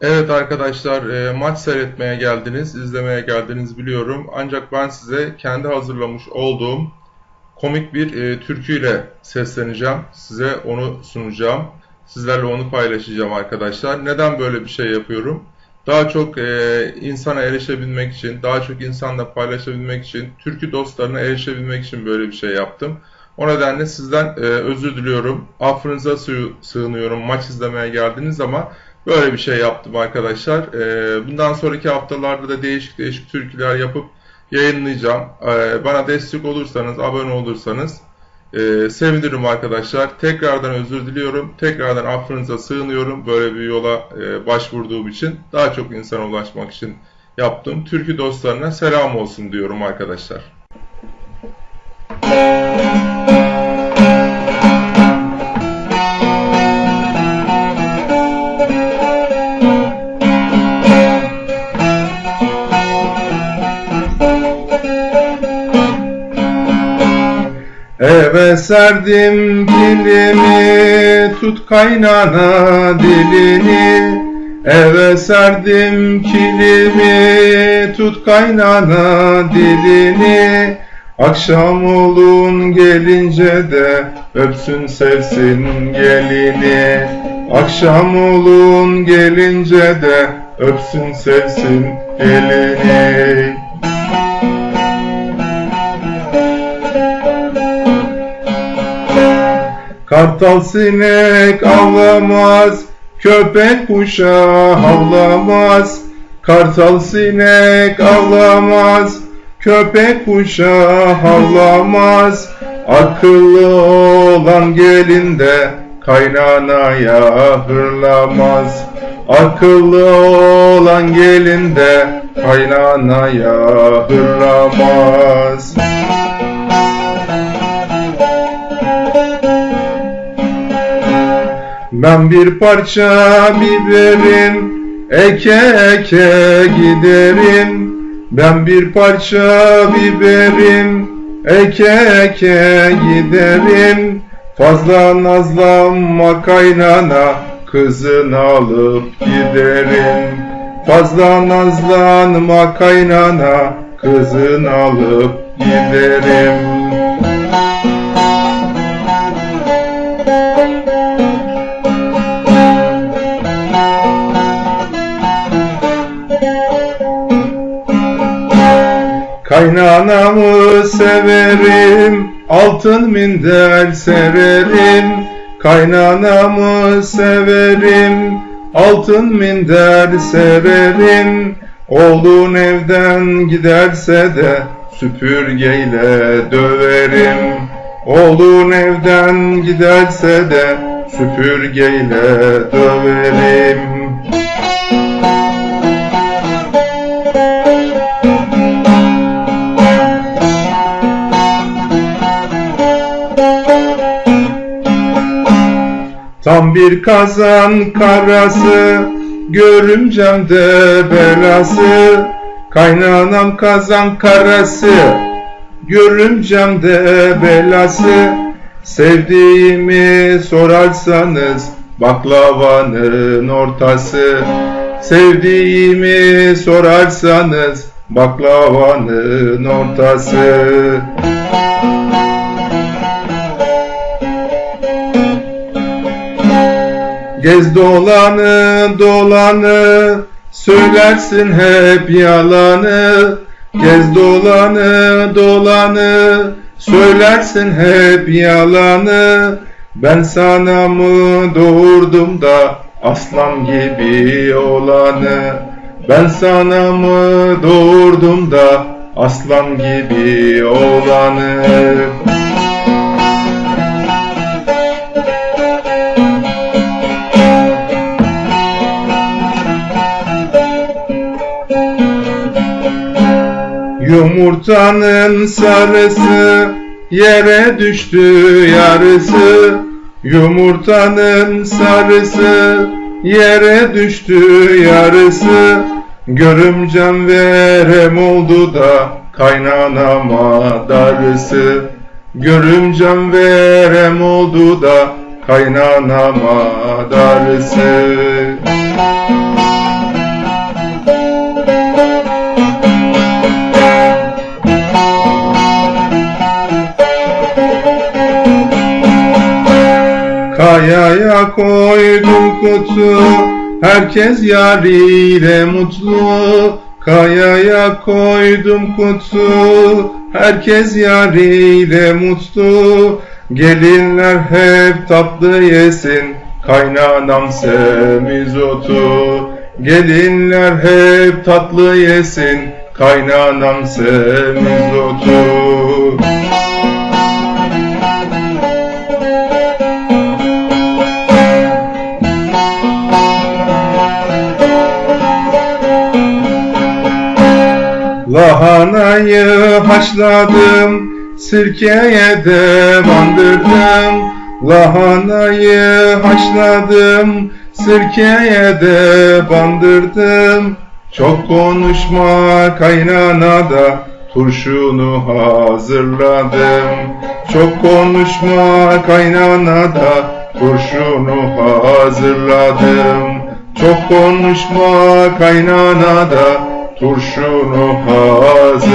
Evet arkadaşlar e, maç seyretmeye geldiniz, izlemeye geldiniz biliyorum. Ancak ben size kendi hazırlamış olduğum komik bir e, türküyle sesleneceğim. Size onu sunacağım. Sizlerle onu paylaşacağım arkadaşlar. Neden böyle bir şey yapıyorum? Daha çok e, insana erişebilmek için, daha çok insanla paylaşabilmek için, türkü dostlarına erişebilmek için böyle bir şey yaptım. O nedenle sizden e, özür diliyorum. Affınıza sığınıyorum maç izlemeye geldiniz ama Böyle bir şey yaptım arkadaşlar. Ee, bundan sonraki haftalarda da değişik değişik türküler yapıp yayınlayacağım. Ee, bana destek olursanız, abone olursanız e, sevinirim arkadaşlar. Tekrardan özür diliyorum. Tekrardan affınıza sığınıyorum. Böyle bir yola e, başvurduğum için. Daha çok insana ulaşmak için yaptım. Türkü dostlarına selam olsun diyorum arkadaşlar. Serdim kilimi tut kaynana dilini. Eve serdim kilimi tut kaynana dilini. Akşam olun gelince de öpsün sevsin gelini. Akşam olun gelince de öpsün sevsin gelini Kartal sinek avlamaz, köpek kuşa havlamaz. Kartal sinek avlamaz, köpek kuşa havlamaz. Akıllı olan gelinde kaynanaya hırlamaz. Akıllı olan gelinde kaynanaya hırlamaz. Ben bir parça biberim eke eke giderim. Ben bir parça biberim eke eke giderim. Fazla nazlanma kaynana kızını alıp giderim. Fazla nazlanma kaynana kızını alıp giderim Kaynanamı severim, altın minder severim. Kaynanamı severim, altın minder severim. Oğlun evden giderse de süpürgeyle döverim. Oğlun evden giderse de süpürgeyle döverim. Tam bir kazan karası, görümcem de belası. Kaynanam kazan karası, görümcem de belası. Sevdiğimi sorarsanız baklavanın ortası. Sevdiğimi sorarsanız baklavanın ortası. Gez dolanı dolanı Söylersin hep yalanı. Gez dolanı dolanı Söylersin hep yalanı. Ben sana mı doğurdum da Aslan gibi olanı? Ben sana mı doğurdum da Aslan gibi olanı Yumurtanın sarısı yere düştü yarısı. Yumurtanın sarısı yere düştü yarısı. Görümcem verem oldu da kaynanama darısı. Görümcem verem oldu da kaynanama darısı koydum kutu Herkes yariyle mutlu. Kayaya koydum kutu Herkes yariyle mutlu. Gelinler hep tatlı yesin. Kaynanam semizotu Gelinler hep tatlı yesin. Kaynanam semizotu Lahanayı haşladım, sirkeye de bandırdım. Lahanayı haşladım, sirkeye de bandırdım. Çok konuşma kaynana da turşunu hazırladım. Çok konuşma kaynana da turşunu hazırladım. Çok konuşma kaynana da turşunu hazırladım.